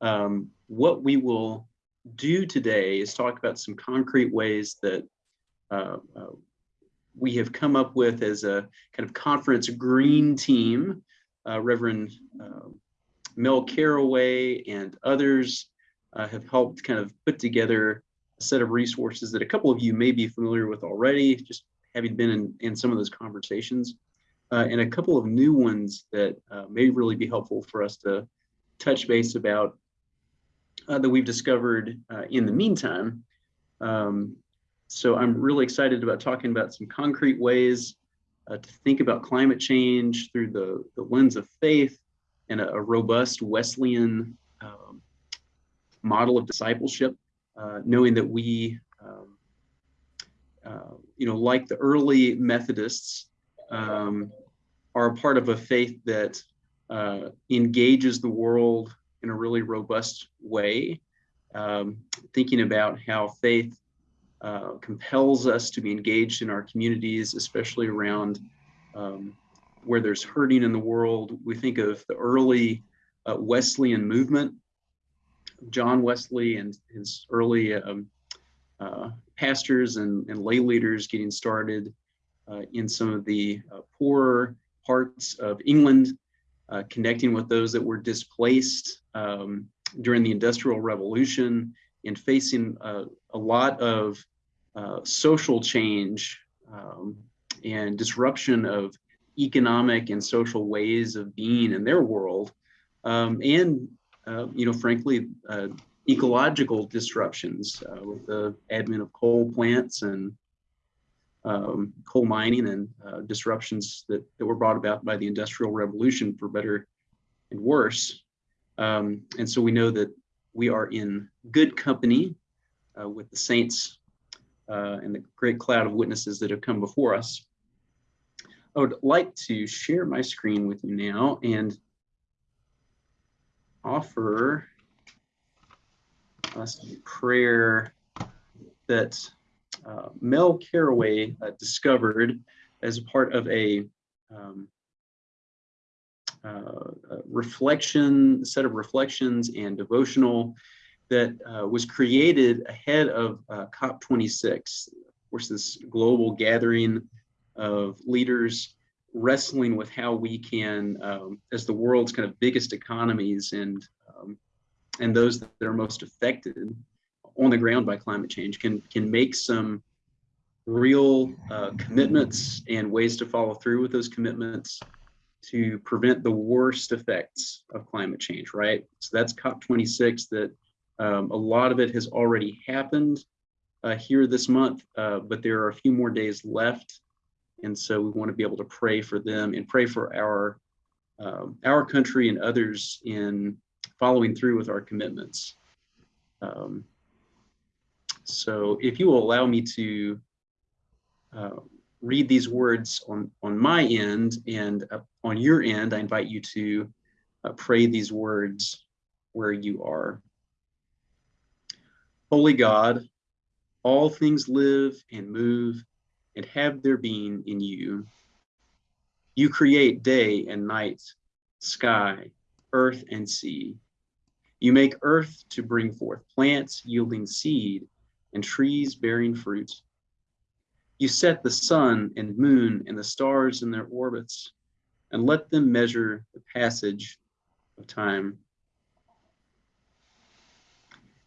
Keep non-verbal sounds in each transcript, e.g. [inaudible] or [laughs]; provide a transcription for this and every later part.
Um, what we will do today is talk about some concrete ways that uh, uh, we have come up with as a kind of conference green team, uh, Reverend uh, Mel Caraway and others uh, have helped kind of put together a set of resources that a couple of you may be familiar with already, just having been in, in some of those conversations, uh, and a couple of new ones that may really be helpful for us to touch base about uh, that we've discovered uh, in the meantime. Um, so I'm really excited about talking about some concrete ways uh, to think about climate change through the, the lens of faith and a, a robust Wesleyan um, model of discipleship, uh, knowing that we, um, uh, you know, like the early Methodists, um, are a part of a faith that uh, engages the world in a really robust way, um, thinking about how faith uh, compels us to be engaged in our communities, especially around um, where there's hurting in the world. We think of the early uh, Wesleyan movement, John Wesley and his early um, uh, pastors and, and, lay leaders getting started uh, in some of the uh, poorer parts of England uh, connecting with those that were displaced um, during the Industrial Revolution and facing uh, a lot of uh, social change um, and disruption of economic and social ways of being in their world. Um, and, uh, you know, frankly, uh, ecological disruptions uh, with the advent of coal plants and um, coal mining and uh, disruptions that, that were brought about by the Industrial Revolution for better and worse. Um, and so we know that we are in good company uh, with the saints uh, and the great cloud of witnesses that have come before us. I would like to share my screen with you now and offer us a prayer that uh, Mel Caraway uh, discovered as part of a, um, uh, reflection, set of reflections and devotional that uh, was created ahead of uh, COP26, of course, this global gathering of leaders wrestling with how we can, um, as the world's kind of biggest economies and um, and those that are most affected, on the ground by climate change can can make some real uh, commitments and ways to follow through with those commitments to prevent the worst effects of climate change, right? So that's COP26 that um, a lot of it has already happened uh, here this month, uh, but there are a few more days left. And so we want to be able to pray for them and pray for our um, our country and others in following through with our commitments. Um, so if you will allow me to uh, read these words on, on my end and uh, on your end, I invite you to uh, pray these words where you are. Holy God, all things live and move and have their being in you. You create day and night, sky, earth and sea. You make earth to bring forth plants yielding seed and trees bearing fruit. You set the sun and moon and the stars in their orbits and let them measure the passage of time.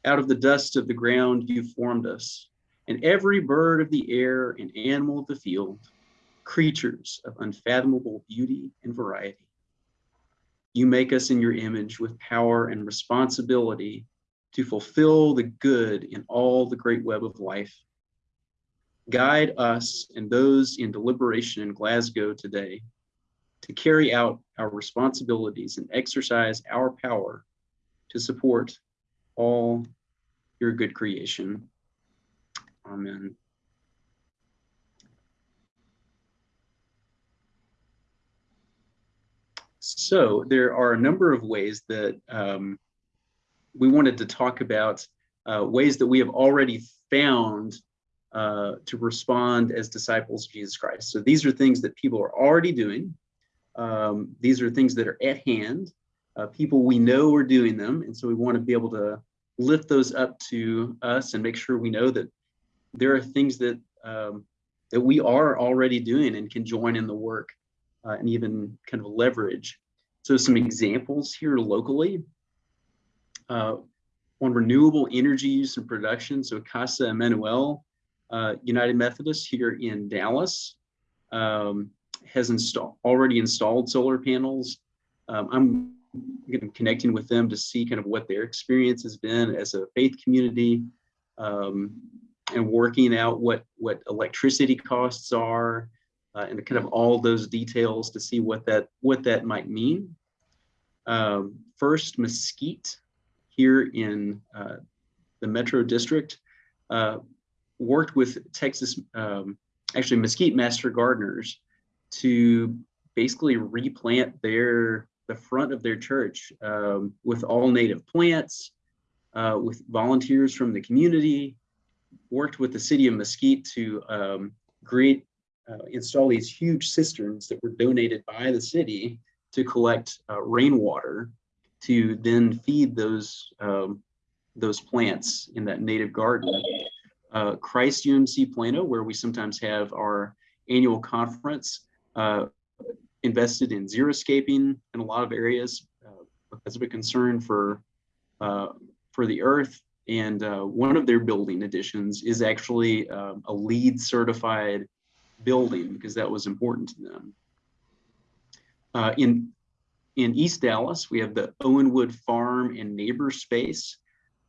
Out of the dust of the ground you formed us, and every bird of the air and animal of the field, creatures of unfathomable beauty and variety. You make us in your image with power and responsibility to fulfill the good in all the great web of life. Guide us and those in deliberation in Glasgow today to carry out our responsibilities and exercise our power to support all your good creation. Amen. So there are a number of ways that um, we wanted to talk about uh, ways that we have already found uh, to respond as disciples of Jesus Christ. So these are things that people are already doing. Um, these are things that are at hand. uh, people we know are doing them. And so we want to be able to lift those up to us and make sure we know that there are things that um, that we are already doing and can join in the work uh, and even kind of leverage. So some examples here locally uh, on renewable energy use and production. So Casa Emmanuel uh, United Methodist here in Dallas um, has installed already installed solar panels. Um, I'm connecting with them to see kind of what their experience has been as a faith community um, and working out what what electricity costs are uh, and kind of all those details to see what that what that might mean. Um, first, Mesquite here in uh, the Metro District uh, worked with Texas, um, actually Mesquite Master Gardeners to basically replant their the front of their church um, with all native plants, uh, with volunteers from the community, worked with the city of Mesquite to um, create, uh, install these huge cisterns that were donated by the city to collect uh, rainwater to then feed those um, those plants in that native garden. Uh, Christ UMC Plano, where we sometimes have our annual conference, uh, invested in xeriscaping in a lot of areas uh, because of a concern for uh, for the earth. And uh, one of their building additions is actually um, a LEED certified building because that was important to them. Uh, in in East Dallas, we have the Owenwood Farm and Neighbor Space,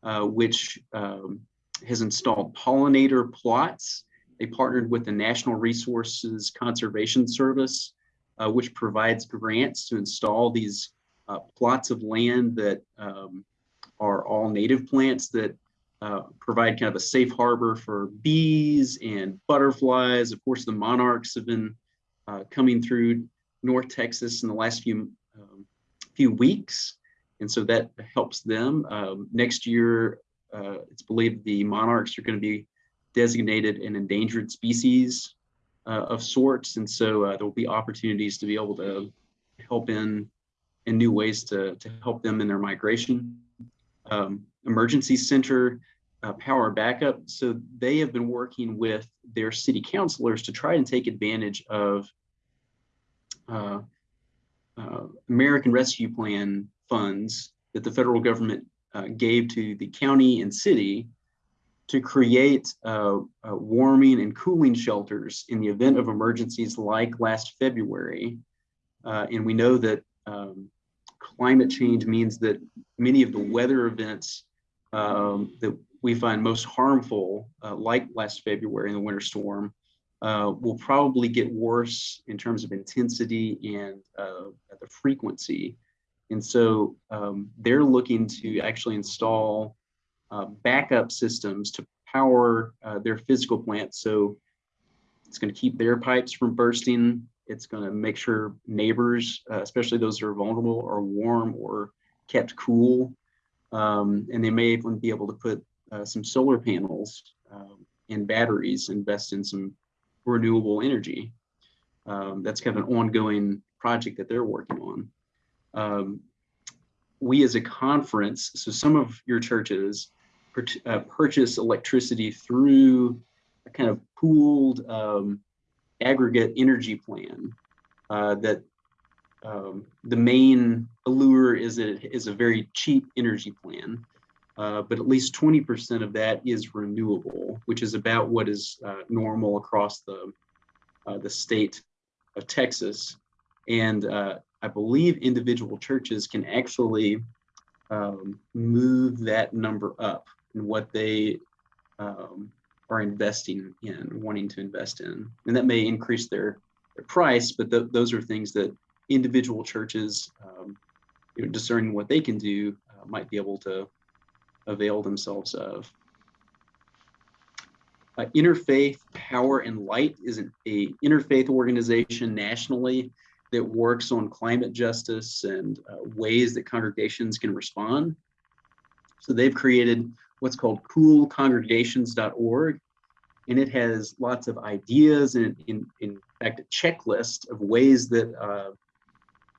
uh, which um, has installed pollinator plots. They partnered with the National Resources Conservation Service, uh, which provides grants to install these uh, plots of land that um, are all native plants that uh, provide kind of a safe harbor for bees and butterflies. Of course, the monarchs have been uh, coming through North Texas in the last few few weeks, and so that helps them. Um, next year, uh, it's believed the monarchs are going to be designated an endangered species uh, of sorts, and so uh, there will be opportunities to be able to help in in new ways to to help them in their migration. Um, emergency center uh, power backup. So they have been working with their city councilors to try and take advantage of uh, American Rescue Plan funds that the federal government uh, gave to the county and city to create uh, uh, warming and cooling shelters in the event of emergencies like last February. Uh, and we know that um, climate change means that many of the weather events um, that we find most harmful, uh, like last February in the winter storm, uh, will probably get worse in terms of intensity and uh, the frequency. And so um, they're looking to actually install uh, backup systems to power uh, their physical plants. So it's going to keep their pipes from bursting. It's going to make sure neighbors, uh, especially those that are vulnerable, are warm or kept cool. Um, and they may even be able to put uh, some solar panels um, and batteries, invest in some renewable energy. Um, that's kind of an ongoing project that they're working on. Um, we as a conference, so some of your churches uh, purchase electricity through a kind of pooled um, aggregate energy plan uh, that um, the main allure is that it is a very cheap energy plan, uh, but at least 20% of that is renewable, which is about what is uh, normal across the, uh, the state of Texas. And uh, I believe individual churches can actually um, move that number up and what they um, are investing in, wanting to invest in. And that may increase their, their price, but th those are things that individual churches, um, you know, discerning what they can do, uh, might be able to avail themselves of. Uh, Interfaith Power and Light is an interfaith organization nationally that works on climate justice and uh, ways that congregations can respond. So they've created what's called coolcongregations.org, and it has lots of ideas and in, in fact a checklist of ways that uh,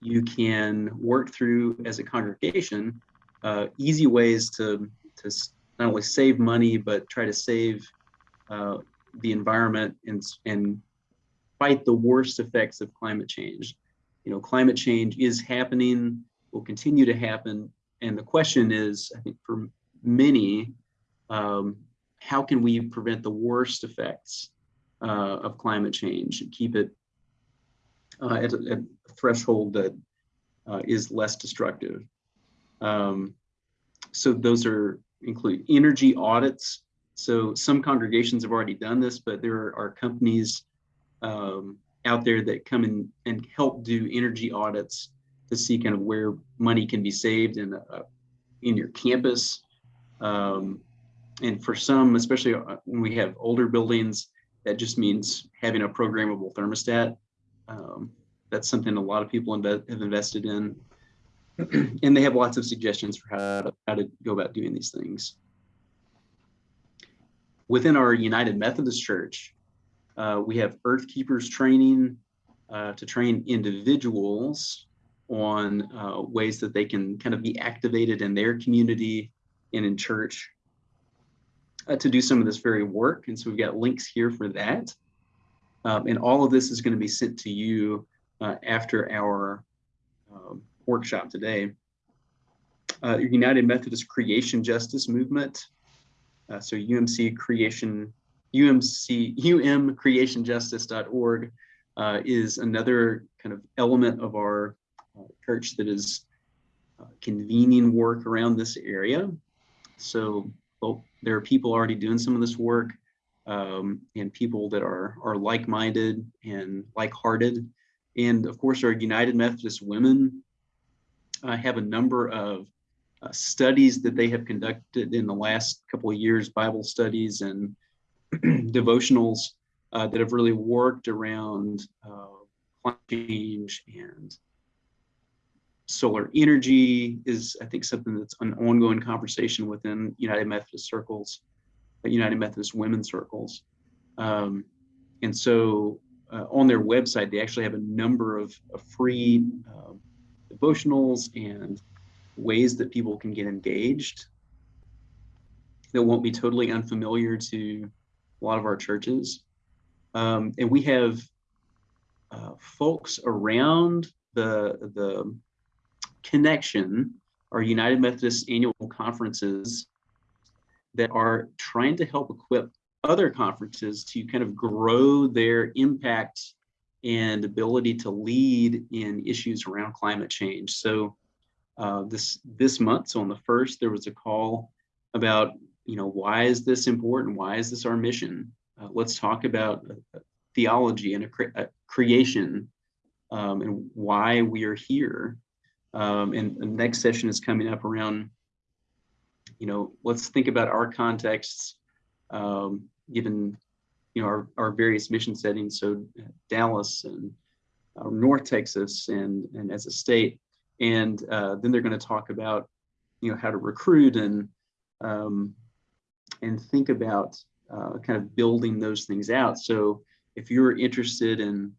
you can work through as a congregation uh, easy ways to, to not only save money, but try to save uh, the environment and, and fight the worst effects of climate change. You know, climate change is happening, will continue to happen. And the question is, I think for many, um, how can we prevent the worst effects uh, of climate change and keep it uh, at, a, at, a, threshold that uh, is less destructive? Um, so those are include energy audits. So some congregations have already done this, but there are companies um, out there that come in and help do energy audits to see kind of where money can be saved in uh, in your campus. Um, and for some, especially uh, when we have older buildings, that just means having a programmable thermostat. Um, that's something a lot of people have invested in. [clears throat] and they have lots of suggestions for how to, how to go about doing these things. Within our United Methodist Church, uh, we have Earth Keepers training uh, to train individuals on uh, ways that they can kind of be activated in their community and in church uh, to do some of this very work. And so we've got links here for that. Um, and all of this is going to be sent to you uh, after our um, workshop today. Uh, United Methodist Creation Justice Movement. so UMC Creation UMC, umcreationjustice.org uh, is another kind of element of our uh, church that is uh, convening work around this area. So well, there are people already doing some of this work um, and people that are, are like-minded and like-hearted. And of course, our United Methodist Women uh, have a number of uh, studies that they have conducted in the last couple of years, Bible studies and [clears throat] devotionals uh, that have really worked around uh, climate change and solar energy is, I think, something that's an ongoing conversation within United Methodist circles, United Methodist women circles. Um, and so uh, on their website, they actually have a number of, of free uh, devotionals and ways that people can get engaged that won't be totally unfamiliar to a lot of our churches. Um, and we have uh, folks around the, the connection, our United Methodist annual conferences that are trying to help equip other conferences to kind of grow their impact and ability to lead in issues around climate change. So uh, this this month, so on the first, there was a call about you know, why is this important? Why is this our mission? Uh, let's talk about uh, theology and a, cre a creation um, and why we are here. Um, and the next session is coming up around, you know, let's think about our contexts, um, given, you know, our, our various mission settings. So Dallas and uh, North Texas and, and as a state. And uh, then they're going to talk about, you know, how to recruit and um, and think about uh, kind of building those things out. So if you're interested in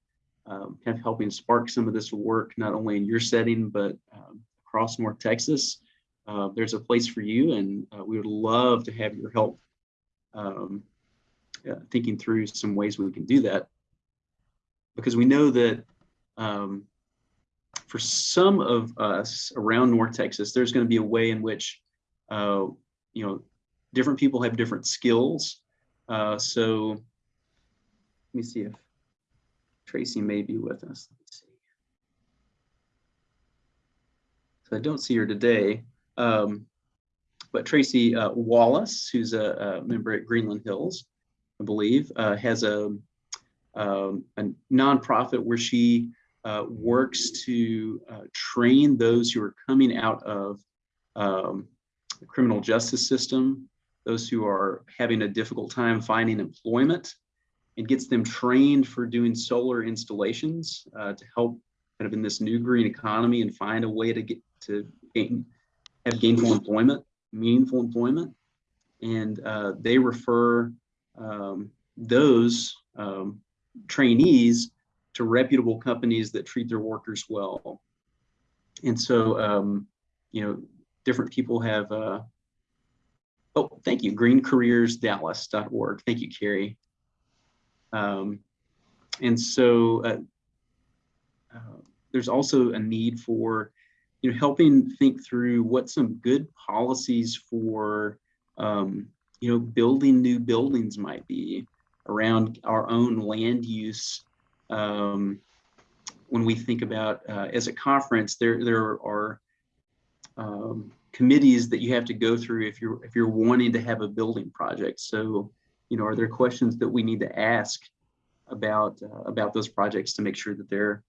um, kind of helping spark some of this work, not only in your setting, but um, across North Texas, uh, there's a place for you. And uh, we would love to have your help um, uh, thinking through some ways we can do that. Because we know that um, for some of us around North Texas, there's going to be a way in which, uh, you know, different people have different skills. Uh, so let me see if Tracy may be with us. So I don't see her today. Um, but Tracy uh, Wallace, who's a, a, member at Greenland Hills, I believe, uh, has a, um, a nonprofit where she uh, works to uh, train those who are coming out of um, the criminal justice system those who are having a difficult time finding employment and gets them trained for doing solar installations uh, to help kind of in this new green economy and find a way to get to gain, have gainful employment, meaningful employment. And uh, they refer um, those um, trainees to reputable companies that treat their workers well. and so, um, you know, different people have, uh, oh, thank you, greencareersdallas.org. Thank you, Carrie. Um, and so uh, uh, there's also a need for, you know, helping think through what some good policies for, um, you know, building new buildings might be around our own land use. Um, when we think about uh, as a conference, there there are um, committees that you have to go through if you're if you're wanting to have a building project. So, you know, are there questions that we need to ask about uh, about those projects to make sure that they're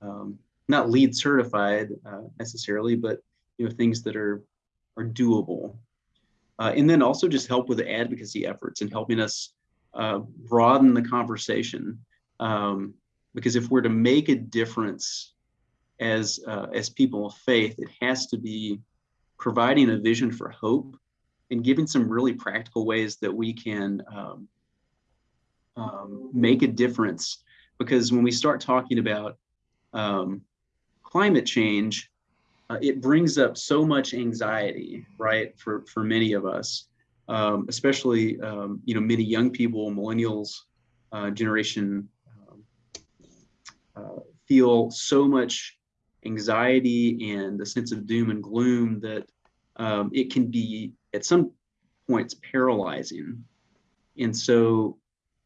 um, not LEED certified uh, necessarily, but you know things that are are doable. Uh, and then also just help with the advocacy efforts and helping us uh, broaden the conversation. Um, because if we're to make a difference as uh, as people of faith, it has to be providing a vision for hope and giving some really practical ways that we can um, um, make a difference. Because when we start talking about um, climate change, uh, it brings up so much anxiety, right, for, for many of us, um, especially, um, you know, many young people, millennials, uh, generation, um, uh, feel so much anxiety and the sense of doom and gloom that um, it can be at some points paralyzing. And so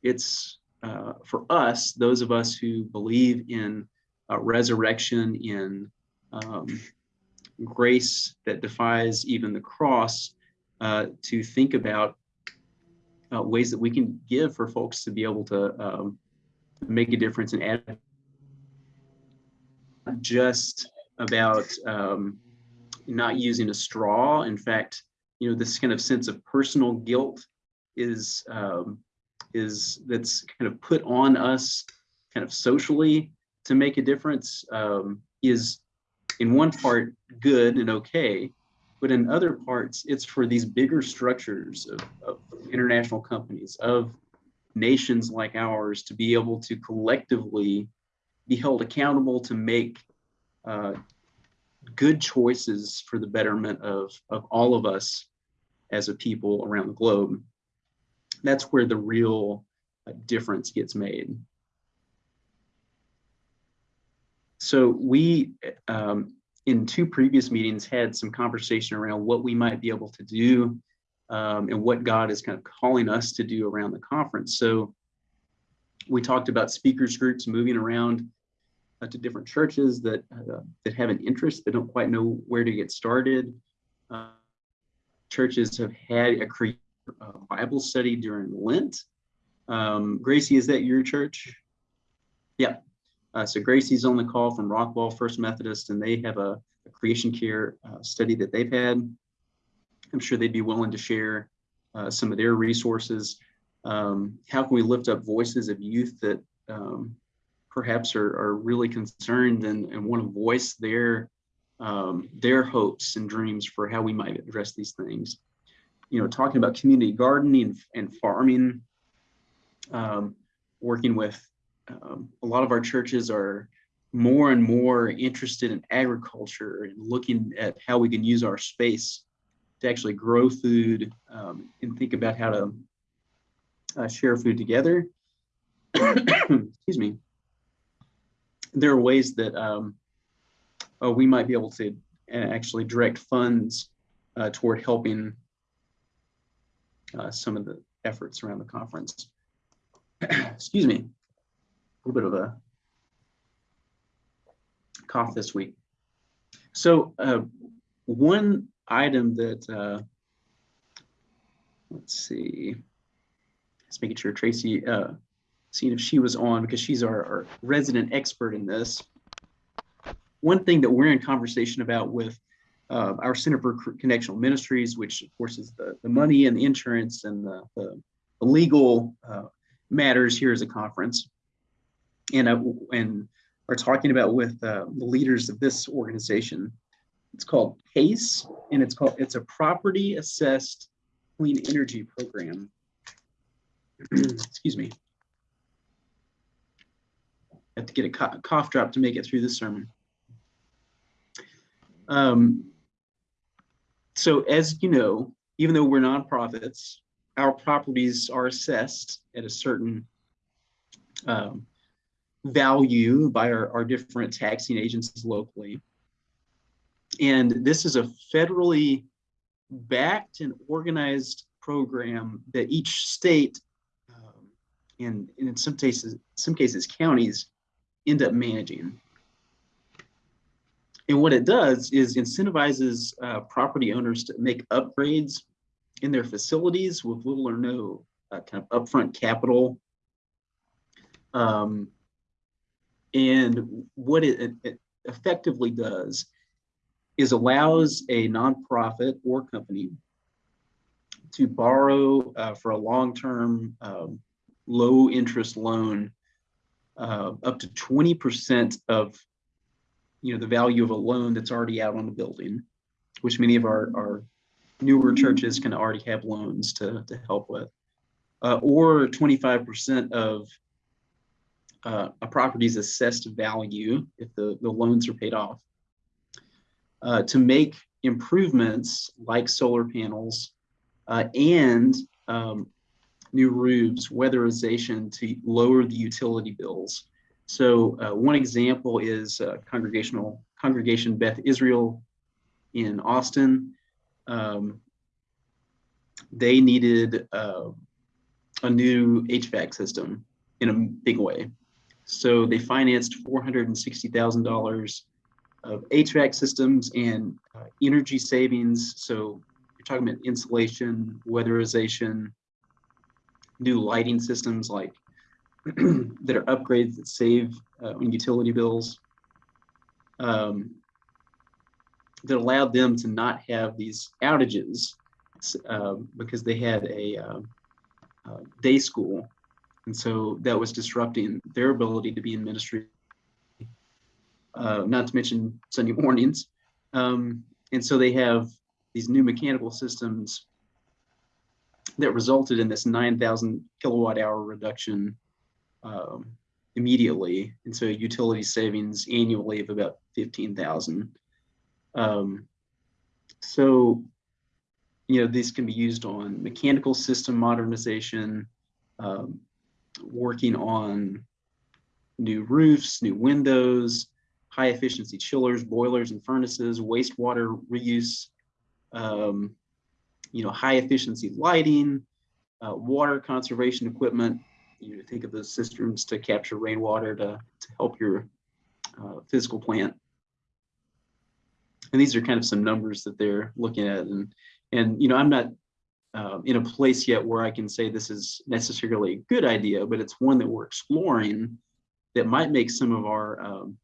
it's uh, for us, those of us who believe in uh, resurrection, in um, grace that defies even the cross, uh, to think about uh, ways that we can give for folks to be able to um, make a difference and add just about um, not using a straw. In fact, you know, this kind of sense of personal guilt is um, is that's kind of put on us kind of socially to make a difference um, is in one part good and okay, but in other parts, it's for these bigger structures of, of international companies, of nations like ours to be able to collectively be held accountable to make uh, good choices for the betterment of, of all of us as a people around the globe. That's where the real uh, difference gets made. So we, um, in two previous meetings, had some conversation around what we might be able to do um, and what God is kind of calling us to do around the conference. So we talked about speakers groups moving around uh, to different churches that uh, that have an interest that don't quite know where to get started. Uh, churches have had a create Bible study during Lent. Um, Gracie, is that your church? Yeah. Uh, so Gracie's on the call from Rockwall First Methodist, and they have a, a creation care uh, study that they've had. I'm sure they'd be willing to share uh, some of their resources. Um, how can we lift up voices of youth that um, perhaps are, are really concerned and, and want to voice their um, their hopes and dreams for how we might address these things. You know, talking about community gardening and farming, um, working with um, a lot of our churches are more and more interested in agriculture and looking at how we can use our space to actually grow food um, and think about how to uh, share food together. [coughs] Excuse me there are ways that um, oh, we might be able to uh, actually direct funds uh, toward helping uh, some of the efforts around the conference. [coughs] Excuse me, little bit of a cough this week. So uh, one item that, uh, let's see, just making sure Tracy, uh, seeing if she was on because she's our, our resident expert in this. One thing that we're in conversation about with uh, our Center for Connectional Ministries, which of course is the, the money and the insurance and the, the, legal uh, matters here as a conference. And, and are talking about with uh, the leaders of this organization. It's called PACE, and it's called it's a property assessed clean energy program. [clears throat] Excuse me I have to get a cough drop to make it through the sermon. Um, so as you know, even though we're nonprofits, our properties are assessed at a certain um, value by our, our different taxing agencies locally. And this is a federally backed and organized program that each state um, and, and in some cases, some cases counties end up managing. And what it does is incentivizes uh, property owners to make upgrades in their facilities with little or no uh, kind of upfront capital. Um, and what it, it, effectively does is allows a nonprofit or company to borrow uh, for a long-term um, low interest loan uh, up to 20% of you know the value of a loan that's already out on the building, which many of our, our newer churches can already have loans to, to help with, uh, or 25% of uh, a property's assessed value if the, the loans are paid off uh, to make improvements like solar panels uh, and um, new roofs, weatherization to lower the utility bills. So uh, one example is uh, congregational congregation Beth Israel in Austin. Um, they needed uh, a new HVAC system in a big way. So they financed $460,000 of HVAC systems and uh, energy savings. So you're talking about insulation, weatherization, new lighting systems like [clears throat] that are upgrades that save uh, on utility bills um, that allowed them to not have these outages uh, because they had a uh, uh, day school. And so that was disrupting their ability to be in ministry, uh, not to mention Sunday mornings. Um, and so they have these new mechanical systems that resulted in this 9,000 kilowatt hour reduction um, immediately. And so utility savings annually of about 15,000. Um, so, you know, these can be used on mechanical system modernization, um, working on new roofs, new windows, high efficiency chillers, boilers and furnaces, wastewater reuse, um, you know, high efficiency lighting, uh, water conservation equipment. You think of those cisterns to capture rainwater to, to help your uh, physical plant. And these are kind of some numbers that they're looking at. And, and you know, I'm not uh, in a place yet where I can say this is necessarily a good idea, but it's one that we're exploring that might make some of our um,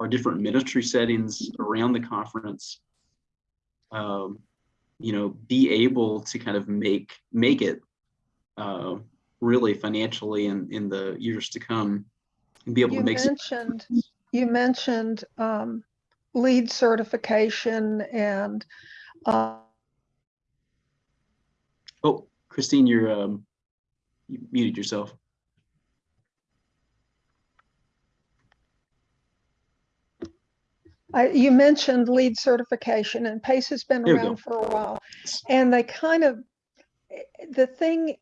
our different ministry settings around the conference um, you know, be able to kind of make make it uh, really financially in in the years to come, and be able You to make. You mentioned, you mentioned um, LEED certification and uh, oh, Christine, you're um, you muted yourself. I, you mentioned LEED certification and PACE has been There around for a while. And they kind of, the thing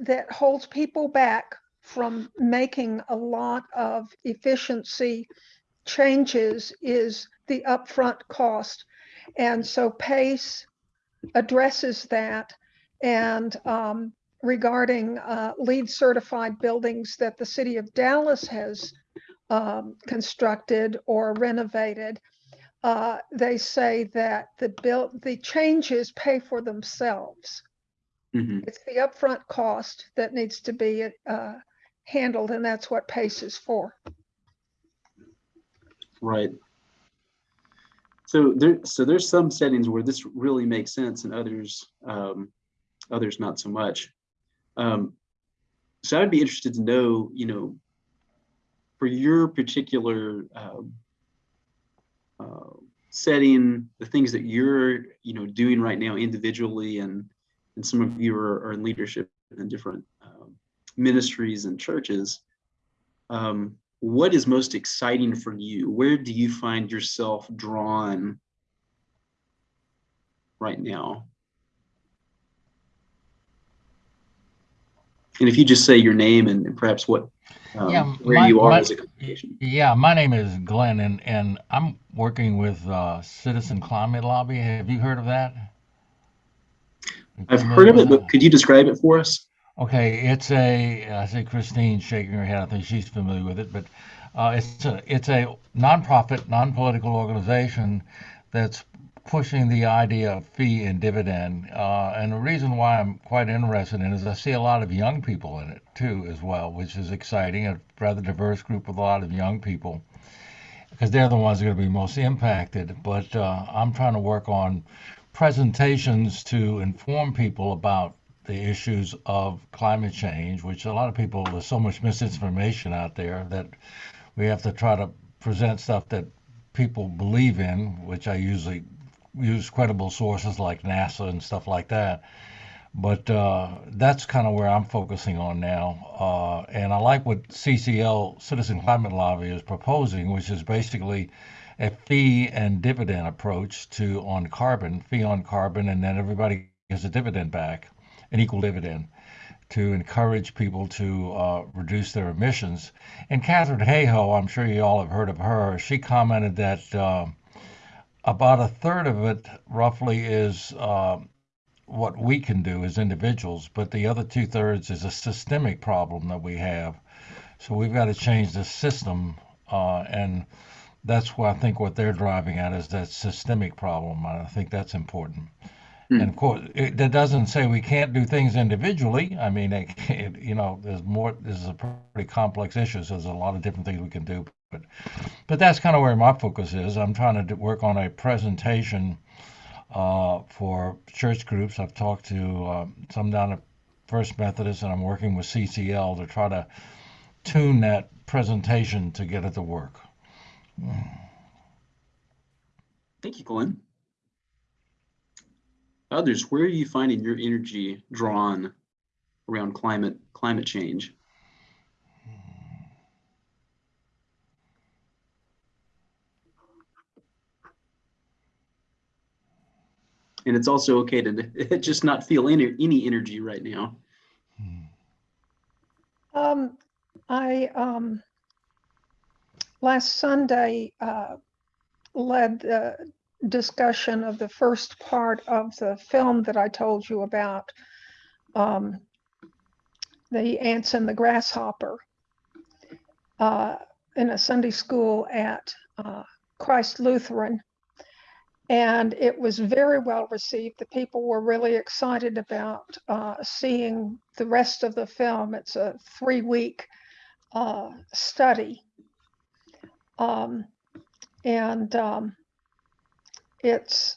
that holds people back from making a lot of efficiency changes is the upfront cost. And so PACE addresses that. And um, regarding uh, LEED certified buildings that the city of Dallas has um, constructed or renovated, uh, they say that the bill, the changes pay for themselves. Mhm. It's the upfront cost that needs to be uh, handled, and that's what PACE is for. Right. So there, so there's some settings where this really makes sense, and others, um, others not so much. Um, so I'd be interested to know, you know, for your particular um, uh, setting, the things that you're, you know, doing right now individually, and and some of you are, are in leadership in different um, ministries and churches. Um, what is most exciting for you? Where do you find yourself drawn right now? And if you just say your name and and perhaps what, um, Yeah, where my- you are my- as a congregation. Yeah, my name is Glenn, and, and I'm working with uh, Citizen Climate Lobby. Have you heard of that? I've heard of it, but could you describe it for us? Okay, it's a, I see Christine shaking her head. I think she's familiar with it, but uh, it's a, it's a nonprofit, non-political organization that's pushing the idea of fee and dividend. Uh, and the reason why I'm quite interested in it is I see a lot of young people in it too, as well, which is exciting. A rather diverse group with a lot of young people because they're the ones that are going to be most impacted. But uh, I'm trying to work on presentations to inform people about the issues of climate change, which a lot of people, there's so much misinformation out there that we have to try to present stuff that people believe in, which I usually use credible sources like NASA and stuff like that. But uh, that's kind of where I'm focusing on now. Uh, and I like what CCL, Citizen Climate Lobby, is proposing, which is basically a fee and dividend approach to on carbon, fee on carbon, and then everybody gets a dividend back, an equal dividend, to encourage people to uh, reduce their emissions. And Katharine Hayhoe, I'm sure you all have heard of her. She commented that uh, about a third of it, roughly, is uh, what we can do as individuals, but the other two thirds is a systemic problem that we have. So we've got to change the system, uh, and that's why I think what they're driving at is that systemic problem. And I think that's important. Hmm. And of course, it, that doesn't say we can't do things individually. I mean, it, [laughs] it, you know, there's more. This is a pretty complex issue, so there's a lot of different things we can do. But, but that's kind of where my focus is. I'm trying to work on a presentation uh, for church groups. I've talked to uh, some down at First Methodist, and I'm working with CCL to try to tune that presentation to get it to work. Thank you, Glenn. Others, where are you finding your energy drawn around climate climate change? And it's also okay to [laughs] just not feel any any energy right now. Um, I, um, last Sunday, uh, led the discussion of the first part of the film that I told you about. Um, the ants and the grasshopper. Uh, in a Sunday school at, uh, Christ Lutheran. And it was very well received. The people were really excited about uh, seeing the rest of the film. It's a three week uh, study. Um, and um, it's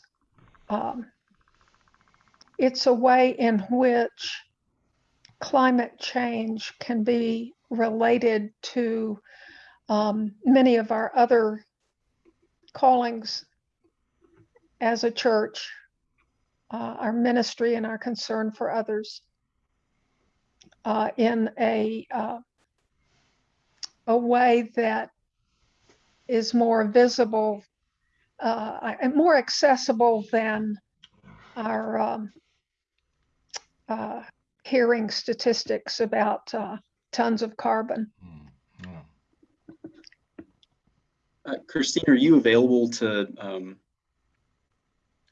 um, it's a way in which climate change can be related to um, many of our other callings as a church, uh, our ministry and our concern for others uh, in a uh, a way that is more visible uh, and more accessible than our um, uh, hearing statistics about uh, tons of carbon. Mm. Uh, Christine, are you available to um,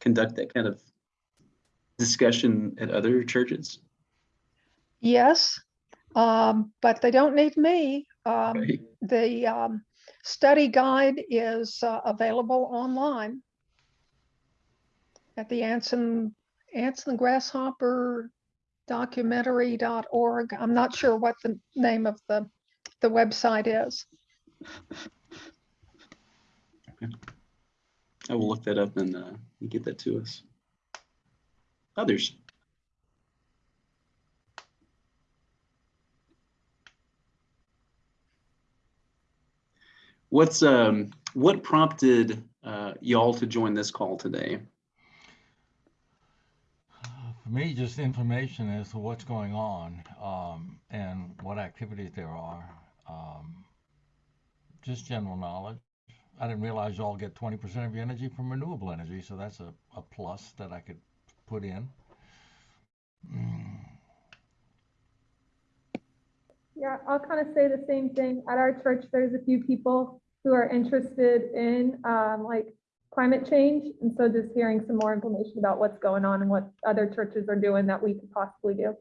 conduct that kind of discussion at other churches? Yes, um, but they don't need me. Um, Okay. the um, study guide is uh, available online at the Anson Ants and the Grasshopper documentary.org. I'm not sure what the name of the the website is. I will look that up and uh, get that to us. Others? What's um what prompted uh, y'all to join this call today? For me, just information as to what's going on um, and what activities there are. Um, just general knowledge. I didn't realize y'all get 20% of your energy from renewable energy, so that's a, a plus that I could put in. Mm, Yeah, I'll kind of say the same thing. At our church, there's a few people who are interested in um, like climate change. And so just hearing some more information about what's going on and what other churches are doing that we could possibly do.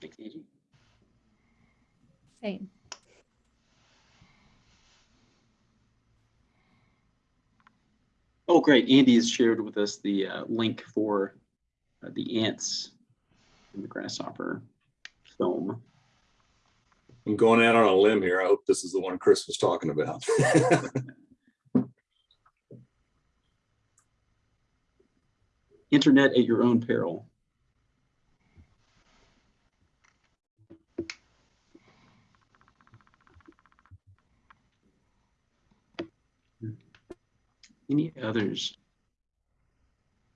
Thanks, Angie. Same. Oh, great. Andy has shared with us the uh, link for uh, the ants and the grasshopper film. I'm going out on a limb here. I hope this is the one Chris was talking about. [laughs] Internet at your own peril. Any others?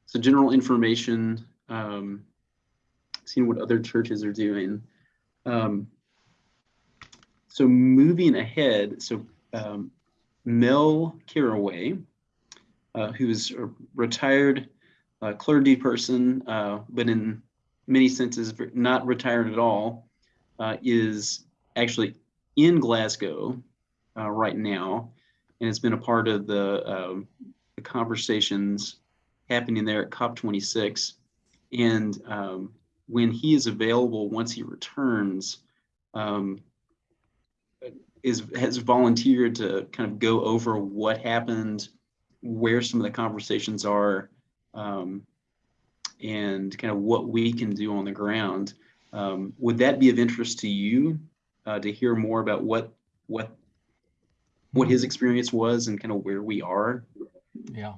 So general information, um, seeing what other churches are doing. Um, so moving ahead, so um, Mel Caraway, uh, who's a retired uh, clergy person, uh, but in many senses not retired at all, uh, is actually in Glasgow uh, right now, and it's been a part of the, um, the conversations happening there at COP26. And um, when he is available, once he returns, um, is has volunteered to kind of go over what happened, where some of the conversations are, um, and kind of what we can do on the ground. Um, would that be of interest to you uh, to hear more about what what what his experience was and kind of where we are? Yeah.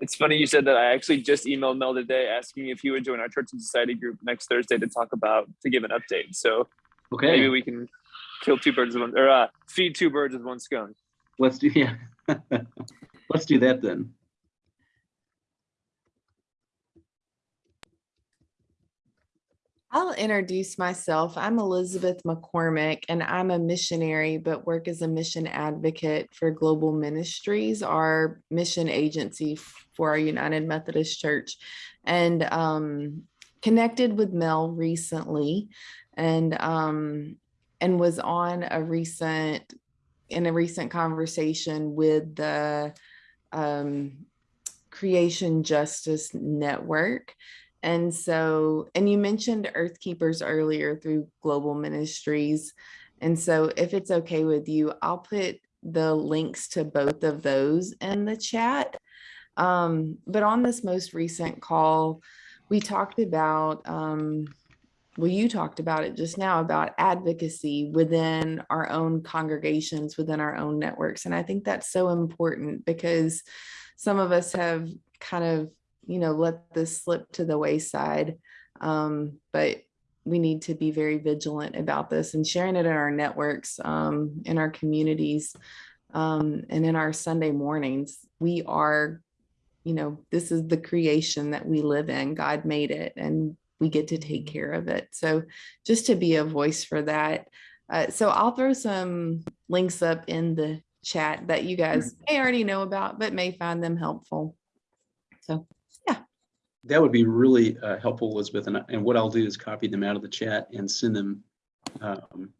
It's funny you said that. I actually just emailed Mel today asking if he would join our church and society group next Thursday to talk about to give an update. So Okay, maybe we can kill two birds with one or uh, feed two birds with one scone. let's do [laughs] yeah. let's do that then. I'll introduce myself. I'm Elizabeth McCormick, and I'm a missionary, but work as a mission advocate for Global Ministries, our mission agency for our United Methodist Church, and um, connected with Mel recently, and um, and was on a recent in a recent conversation with the um, Creation Justice Network. And so, and you mentioned Earth Keepers earlier through Global Ministries. And so, if it's okay with you, I'll put the links to both of those in the chat. Um, but on this most recent call, we talked about, um, well, you talked about it just now about advocacy within our own congregations, within our own networks. And I think that's so important because some of us have kind of you know, let this slip to the wayside. Um, but we need to be very vigilant about this and sharing it in our networks, um, in our communities, um, and in our Sunday mornings. We are, you know, this is the creation that we live in. God made it and we get to take care of it. So just to be a voice for that. Uh, so I'll throw some links up in the chat that you guys may already know about, but may find them helpful. So That would be really uh, helpful, Elizabeth. And, and what I'll do is copy them out of the chat and send them um,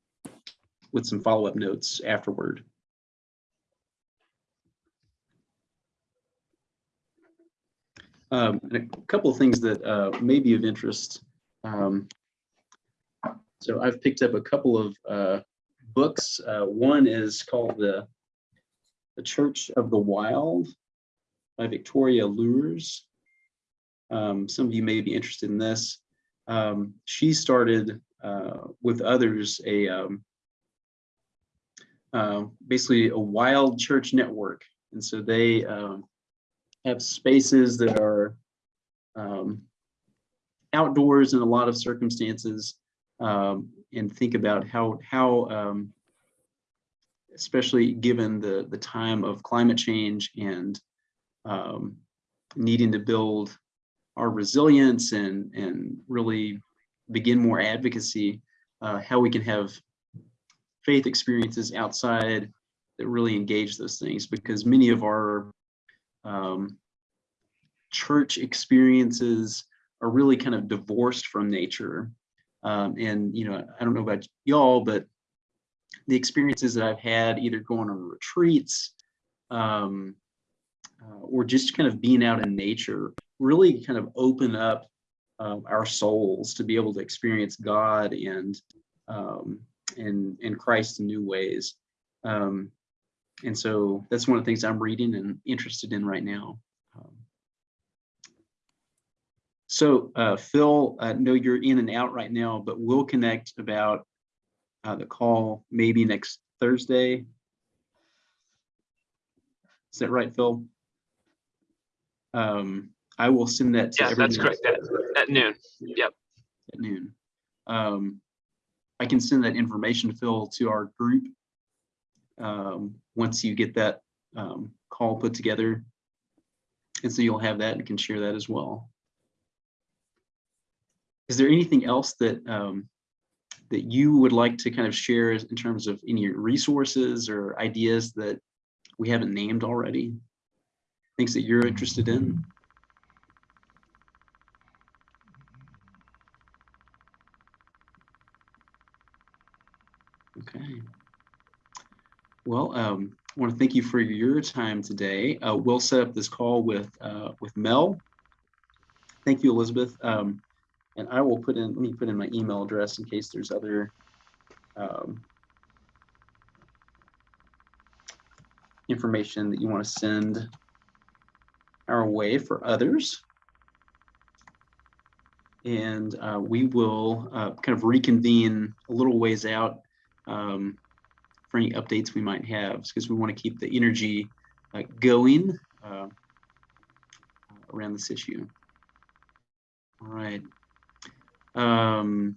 with some follow-up notes afterward. Um, a couple of things that uh, may be of interest. Um, so I've picked up a couple of uh, books. Uh, one is called the, the Church of the Wild by Victoria Loorz. Um, some of you may be interested in this. Um, she started uh, with others a um, uh, basically a wild church network, and so they um, have spaces that are um, outdoors in a lot of circumstances, um, and think about how how especially given the the time of climate change and needing to build our resilience and and really begin more advocacy, uh, how we can have faith experiences outside that really engage those things because many of our um, church experiences are really kind of divorced from nature. Um, and, you know, I don't know about y'all, but the experiences that I've had either going on retreats um, uh, or just kind of being out in nature really kind of open up um, our souls to be able to experience God and um, and and Christ in new ways. Um, and so that's one of the things I'm reading and interested in right now. Um, so uh, Phil, I know you're in and out right now, but we'll connect about uh, the call maybe next Thursday. Is that right, Phil? Um, I will send that to Yeah, that's correct. At, at noon. Yep. at noon. Um, I can send that information to Phil to our group. Um, once you get that, um, call put together. And so you'll have that and can share that as well. Is there anything else that, um, that you would like to kind of share in terms of any resources or ideas that we haven't named already? Things that you're interested in? Okay. Well, um, I want to thank you for your time today. Uh, we'll set up this call with uh, with Mel. Thank you, Elizabeth. Um, and I will put in, let me put in my email address in case there's other um, information that you want to send our way for others. And uh, we will uh, kind of reconvene a little ways out um, for any updates we might have because we want to keep the energy uh, going uh, around this issue. All right. Um,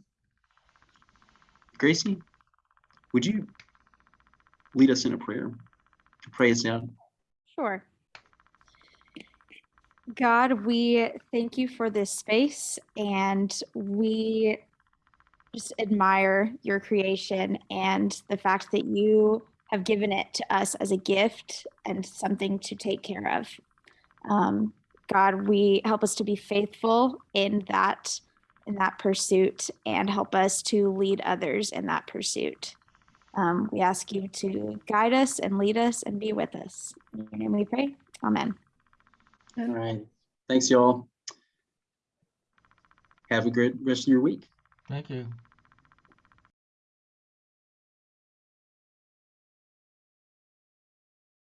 Gracie, would you lead us in a prayer to pray us out? Sure. God, we thank you for this space and we just admire your creation and the fact that you have given it to us as a gift and something to take care of. Um, God, we help us to be faithful in that in that pursuit and help us to lead others in that pursuit. Um, we ask you to guide us and lead us and be with us. In your name we pray. Amen. All right. Thanks, y'all. Have a great rest of your week. Thank you.